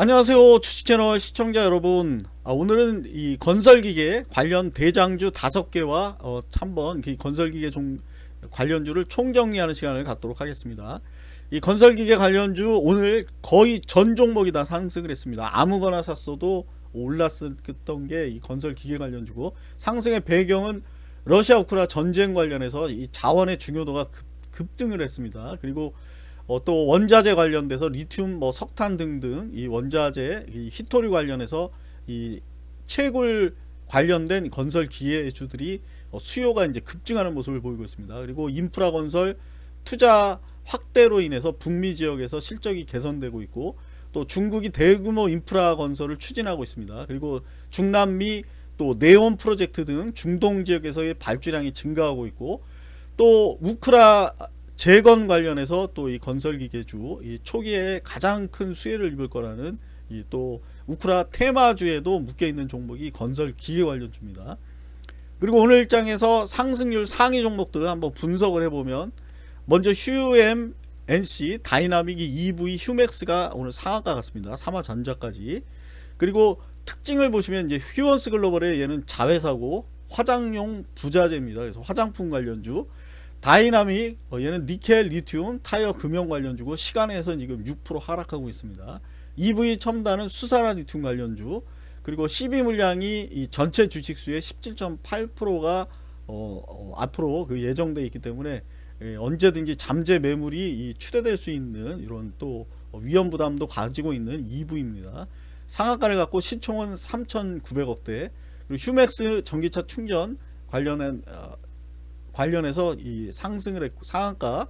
안녕하세요 주식채널 시청자 여러분. 아, 오늘은 이 건설기계 관련 대장주 다섯 개와 어, 한번 그 건설기계 종, 관련주를 총정리하는 시간을 갖도록 하겠습니다. 이 건설기계 관련주 오늘 거의 전 종목이 다 상승을 했습니다. 아무거나 샀어도 올랐었던 게 이 건설기계 관련주고 상승의 배경은 러시아 우크라 전쟁 관련해서 이 자원의 중요도가 급, 급등을 했습니다. 그리고 어, 또 원자재 관련돼서 리튬, 뭐 석탄 등등 이 원자재, 이 히토리 관련해서 이 채굴 관련된 건설 기계주들이 어, 수요가 이제 급증하는 모습을 보이고 있습니다. 그리고 인프라 건설 투자 확대로 인해서 북미 지역에서 실적이 개선되고 있고 또 중국이 대규모 인프라 건설을 추진하고 있습니다. 그리고 중남미 또 네온 프로젝트 등 중동 지역에서의 발주량이 증가하고 있고 또 우크라 재건 관련해서 또 이 건설기계주 이 초기에 가장 큰 수혜를 입을 거라는 이 또 우크라 테마주에도 묶여 있는 종목이 건설기계 관련주입니다. 그리고 오늘 일장에서 상승률 상위 종목들 한번 분석을 해보면 먼저 휴엠앤씨 다이나믹이 EV 휴맥스가 오늘 상한가 갔습니다. 삼화전자까지 그리고 특징을 보시면 이제 휴온스 글로벌의 얘는 자회사고 화장용 부자재입니다. 그래서 화장품 관련주 다이나믹 어, 얘는 니켈 리튬 타이어 금형 관련주고 시간외에서 지금 6% 하락하고 있습니다. EV 첨단은 수산화 리튬 관련주. 그리고 CB 물량이 이 전체 주식수의 17.8%가 어, 어, 앞으로 그 예정돼 있기 때문에 예, 언제든지 잠재 매물이 출회될 수 있는 이런 또 위험 부담도 가지고 있는 EV입니다. 상한가를 갔고 시총은 3,900억대. 그리고 휴맥스 전기차 충전 관련한 어, 관련해서 이 상승을 했고 상한가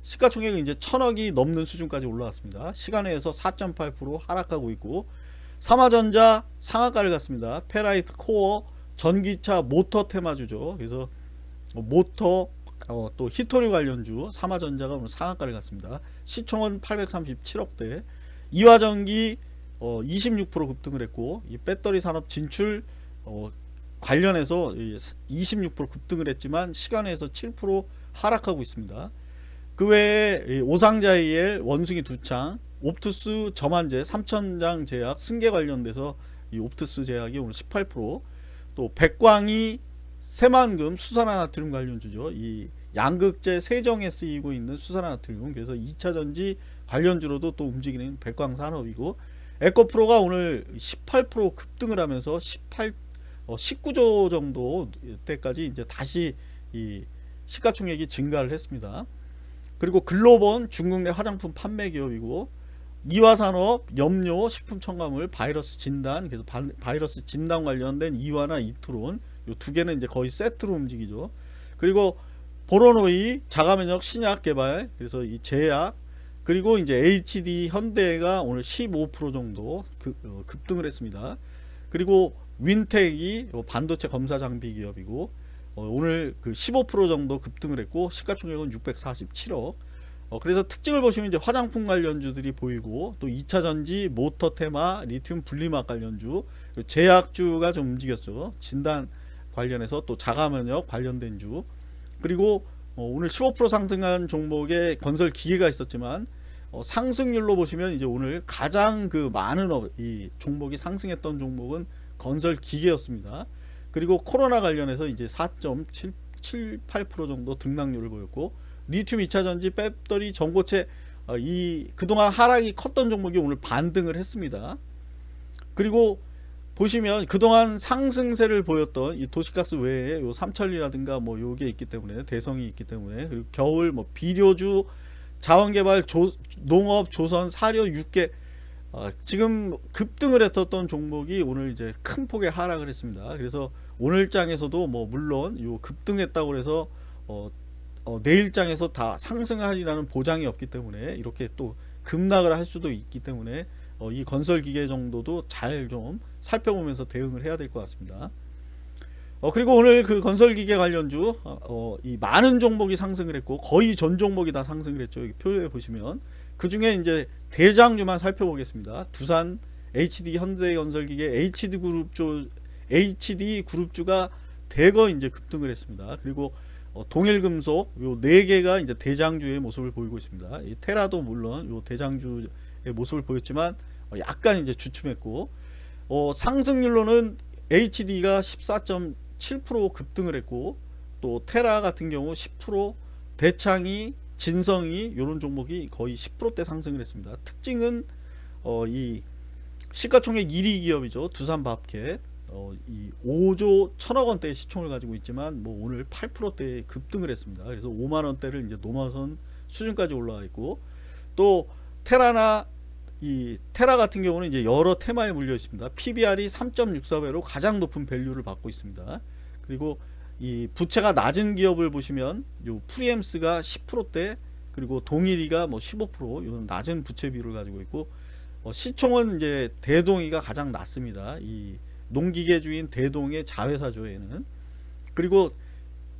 시가총액은 이제 천억이 넘는 수준까지 올라왔습니다. 시간외에서 4.8% 하락하고 있고 삼화전자 상한가를 갔습니다. 페라이트 코어 전기차 모터 테마주죠. 그래서 모터 어, 또 희토류 관련주 삼화전자가 오늘 상한가를 갔습니다. 시총은 837억대 이화전기 어, 26% 급등을 했고 이 배터리 산업 진출 어, 관련해서 26% 급등을 했지만 시간에서 7% 하락하고 있습니다. 그 외에 오상자이엘 원숭이 두창 옵투스 저만제 3천장 제약 승계 관련돼서 이 옵투스 제약이 오늘 18%또 백광이 새만금 수산화나트륨 관련주죠. 이 양극재 세정에 쓰이고 있는 수산화나트륨 그래서 2차전지 관련주로도 또 움직이는 백광산업이고 에코프로가 오늘 18% 급등을 하면서 18 19조 어, 정도 때까지 이제 다시 이 시가총액이 증가를 했습니다. 그리고 글로본 중국 내 화장품 판매 기업이고 이화산업, 염료, 식품 첨가물, 바이러스 진단, 그래서 바, 이러스 진단 관련된 이화나 이트론 이 두 개는 이제 거의 세트로 움직이죠. 그리고 보로노이 자가면역 신약 개발, 그래서 이 제약, 그리고 이제 HD 현대가 오늘 15% 정도 급, 어, 급등을 했습니다. 그리고 윈텍이 반도체 검사 장비 기업이고 어, 오늘 그 15% 정도 급등을 했고 시가총액은 647억. 어, 그래서 특징을 보시면 이제 화장품 관련주들이 보이고 또 2차전지 모터 테마 리튬 분리막 관련주 제약주가 좀 움직였죠. 진단 관련해서 또 자가면역 관련된 주. 그리고 어, 오늘 15% 상승한 종목에 건설 기계가 있었지만 어, 상승률로 보시면 이제 오늘 가장 그 많은 어, 이 종목이 상승했던 종목은 건설 기계였습니다. 그리고 코로나 관련해서 이제 4.78% 정도 등락률을 보였고 리튬 2차전지 배터리 전고체 어, 이 그동안 하락이 컸던 종목이 오늘 반등을 했습니다. 그리고 보시면 그동안 상승세를 보였던 이 도시가스 외에 요 삼천리라든가 뭐 요게 있기 때문에 대성이 있기 때문에 그리고 겨울 뭐 비료주 자원개발 조, 농업 조선 사료 육계 어, 지금 급등을 했었던 종목이 오늘 이제 큰 폭의 하락을 했습니다. 그래서 오늘 장에서도 뭐 물론 요 급등했다고 해서 어, 어, 내일 장에서 다 상승하리라는 보장이 없기 때문에 이렇게 또 급락을 할 수도 있기 때문에 어, 이 건설 기계 정도도 잘 좀 살펴보면서 대응을 해야 될 것 같습니다. 어, 그리고 오늘 그 건설기계 관련주 어, 어, 이 많은 종목이 상승을 했고 거의 전 종목이 다 상승을 했죠. 여기 표에 보시면 그 중에 이제 대장주만 살펴보겠습니다. 두산, HD 현대건설기계, HD 그룹주, HD 그룹주가 대거 이제 급등을 했습니다. 그리고 어, 동일금속 요 네 개가 이제 대장주의 모습을 보이고 있습니다. 이 테라도 물론 요 대장주의 모습을 보였지만 어, 약간 이제 주춤했고 어, 상승률로는 HD가 14.7% 급등을 했고 또 테라 같은 경우 10% 대창이 진성이 이런 종목이 거의 10%대 상승을 했습니다. 특징은 어, 이 시가총액 1위 기업이죠. 두산밥켓 어, 이 5조 1천억 원대의 시총을 가지고 있지만 뭐 오늘 8%대 급등을 했습니다. 그래서 5만 원대를 이제 넘어선 수준까지 올라가 있고 또 테라나 이 테라 같은 경우는 이제 여러 테마에 물려 있습니다. PBR이 3.64배로 가장 높은 value를 받고 있습니다. 그리고 이 부채가 낮은 기업을 보시면 요 프리엠스가 10%대 그리고 동일이가 뭐 15% 이런 낮은 부채 비율을 가지고 있고 어, 시총은 이제 대동이가 가장 낮습니다. 이 농기계 주인 대동의 자회사죠 얘는 그리고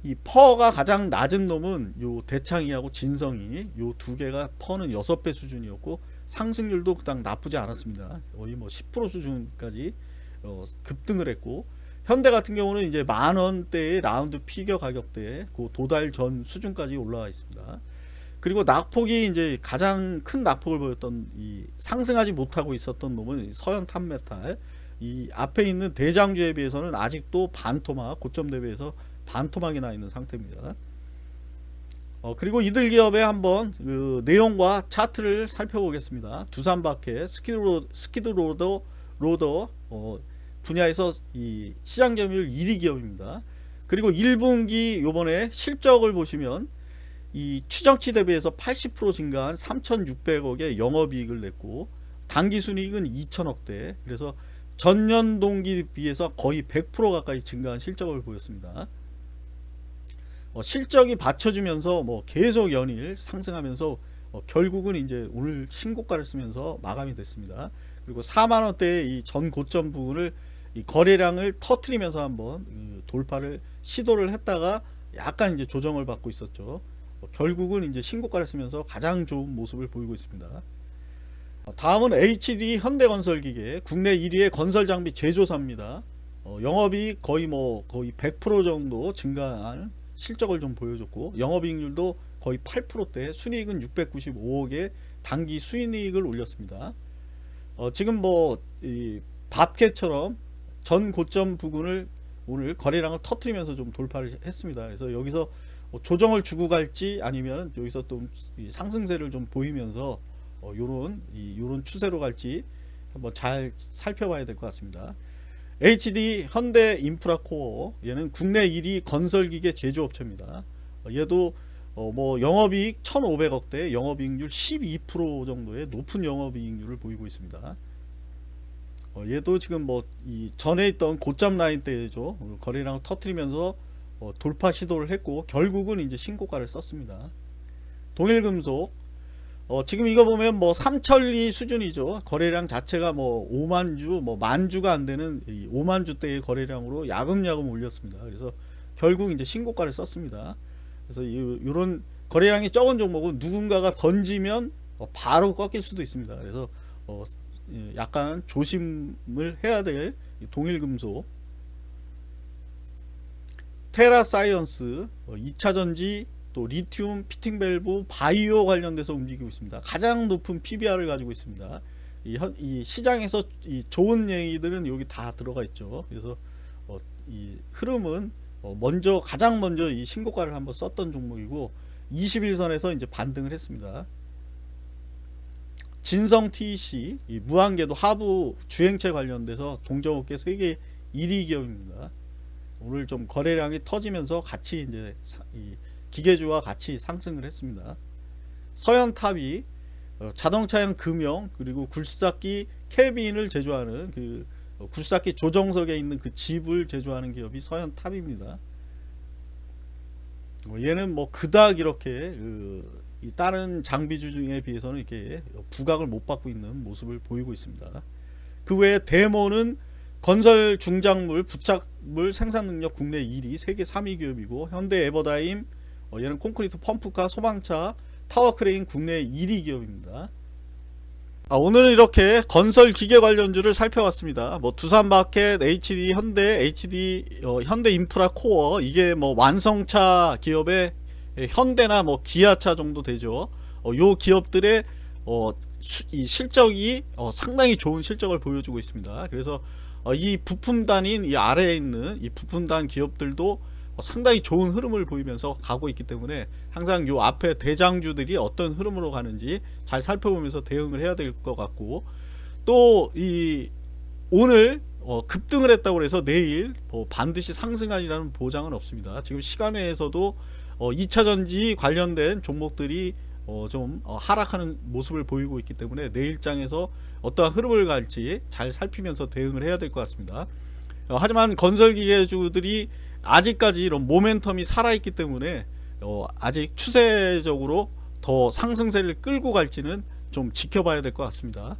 이 PER가 가장 낮은 놈은 요 대창이하고 진성이 요 두 개가 PER는 6배 수준이었고 상승률도 그닥 나쁘지 않았습니다. 거의 뭐 10% 수준까지 어, 급등을 했고 현대 같은 경우는 이제 만 원대의 round figure 가격대에 그 도달 전 수준까지 올라와 있습니다. 그리고 낙폭이 이제 가장 큰 낙폭을 보였던 이 상승하지 못하고 있었던 놈은 서연 탑메탈 이 앞에 있는 대장주에 비해서는 아직도 반토막 고점 대비해서 반토막이 나 있는 상태입니다. 어, 그리고 이들 기업의 한번 그 내용과 차트를 살펴보겠습니다. 두산밥캣 skid lo-, skid loader loader 어, 분야에서 이 시장 점유율 1위 기업입니다. 그리고 1분기 요번에 실적을 보시면 이 추정치 대비해서 80% 증가한 3,600억의 영업이익을 냈고 당기순이익은 2천억대 그래서 전년 동기 비해서 거의 100% 가까이 증가한 실적을 보였습니다. 어, 실적이 받쳐주면서 뭐 계속 연일 상승하면서 어, 결국은 이제 오늘 신고가를 쓰면서 마감이 됐습니다. 그리고 4만 원대의 이 전 고점 부분을 이 거래량을 터트리면서 한번 그 돌파를 시도를 했다가 약간 이제 조정을 받고 있었죠. 어, 결국은 이제 신고가를 쓰면서 가장 좋은 모습을 보이고 있습니다. 어, 다음은 HD 현대건설기계 국내 1위의 건설장비 제조사입니다. 어, 영업이 거의 뭐 거의 100% 정도 증가한 실적을 좀 보여줬고 영업이익률도 거의 8%대 순이익은 695억에 단기 수익을 올렸습니다. 어, 지금 뭐 이 밥캐처럼 전 고점 부근을 오늘 거래량을 터트리면서 좀 돌파를 했습니다. 그래서 여기서 뭐 조정을 주고 갈지 아니면 여기서 또 상승세를 좀 보이면서 어, 요런 이 요런 추세로 갈지 한번 잘 살펴봐야 될 것 같습니다. HD 현대 인프라코어 얘는 국내 1위 건설기계 제조업체입니다. 어, 얘도 어, 뭐 영업이익 1,500억대 영업이익률 12% 정도의 높은 영업이익률을 보이고 있습니다. 어, 얘도 지금 뭐 이 전에 있던 고점 라인 때죠 어, 거래량을 터트리면서 어, 돌파 시도를 했고 결국은 이제 신고가를 썼습니다. 동일금속 어, 지금 이거 보면 뭐 삼천리 수준이죠. 거래량 자체가 뭐 5만 주, 뭐 만 주가 안 되는 5만 주대의 거래량으로 야금야금 올렸습니다. 그래서 결국 이제 신고가를 썼습니다. 그래서 이, 이런 거래량이 적은 종목은 누군가가 던지면 어, 바로 꺾일 수도 있습니다. 그래서 어, 예, 약간 조심을 해야 될 동일금속 테라사이언스 2차전지 어, 또 리튬, 피팅 밸브, 바이오 관련돼서 움직이고 있습니다. 가장 높은 PBR을 가지고 있습니다. 이, 현, 이 시장에서 이 좋은 얘기들은 여기 다 들어가 있죠. 그래서 어, 이 흐름은 어, 먼저 가장 먼저 이 신고가를 한번 썼던 종목이고 20일선에서 이제 반등을 했습니다. 진성 TEC 이 무한궤도 하부 주행체 관련돼서 동정업계 세계 1위 기업입니다. 오늘 좀 거래량이 터지면서 같이 이제 이 기계주와 같이 상승을 했습니다. 서현탑이 어, 자동차용 금형 그리고 굴삭기 캐빈을 제조하는 그 어, 굴삭기 조정석에 있는 그 집을 제조하는 기업이 서현탑입니다. 어, 얘는 뭐 그닥 이렇게 그 다른 장비주 중에 비해서는 이렇게 부각을 못 받고 있는 모습을 보이고 있습니다. 그 외에 데모는 건설 중장비 부착물 생산 능력 국내 1위 세계 3위 기업이고 현대 에버다임 어, 얘는 콘크리트 펌프카 소방차 타워 크레인 국내 1위 기업입니다. 아, 오늘은 이렇게 건설 기계 관련주를 살펴봤습니다. 뭐 두산밥캣, HD 현대, HD 어, 현대 인프라 코어 이게 뭐 완성차 기업의 현대나 뭐 기아차 정도 되죠. 어, 요 기업들의 어, 수- 이 실적이 어, 상당히 좋은 실적을 보여주고 있습니다. 그래서 어, 이 부품단인 이 아래에 있는 이 부품단 기업들도 어, 상당히 좋은 흐름을 보이면서 가고 있기 때문에 항상 요 앞에 대장주들이 어떤 흐름으로 가는지 잘 살펴보면서 대응을 해야 될 것 같고 또 이 오늘 어, 급등을 했다고 해서 내일 뭐 반드시 상승하리라는 보장은 없습니다. 지금 시간외에서도 어, 2차 전지 관련된 종목들이 어, 좀 어, 하락하는 모습을 보이고 있기 때문에 내일장에서 어떠한 흐름을 갈지 잘 살피면서 대응을 해야 될 것 같습니다. 어, 하지만 건설기계주들이 아직까지 이런 모멘텀이 살아있기 때문에 어, 아직 추세적으로 더 상승세를 끌고 갈지는 좀 지켜봐야 될 것 같습니다.